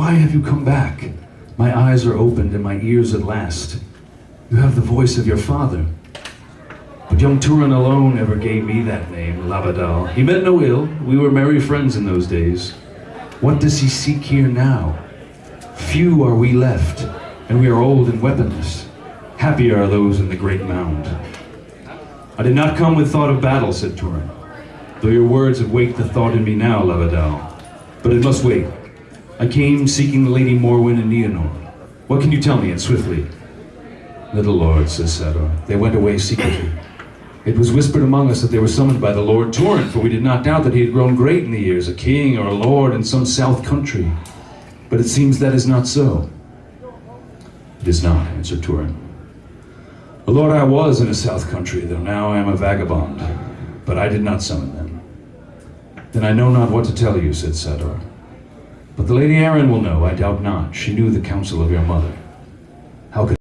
Why have you come back? My eyes are opened and my ears at last. You have the voice of your father. But young Turin alone ever gave me that name, Labadal. He meant no ill. We were merry friends in those days. What does he seek here now? Few are we left, and we are old and weaponless. Happy are those in the great mound. I did not come with thought of battle, said Turin, though your words have waked the thought in me now, Labadal. But it must wait. I came seeking the Lady Morwen and Nienor. What can you tell me, and swiftly? Little lord, says Sador, they went away secretly. It was whispered among us that they were summoned by the Lord Turin, for we did not doubt that he had grown great in the years, a king or a lord in some south country. But it seems that is not so. It is not, answered Turin. A lord I was in a south country, though now I am a vagabond. But I did not summon them. Then I know not what to tell you, said Sador. But the Lady Aerin will know, I doubt not. She knew the counsel of your mother. How could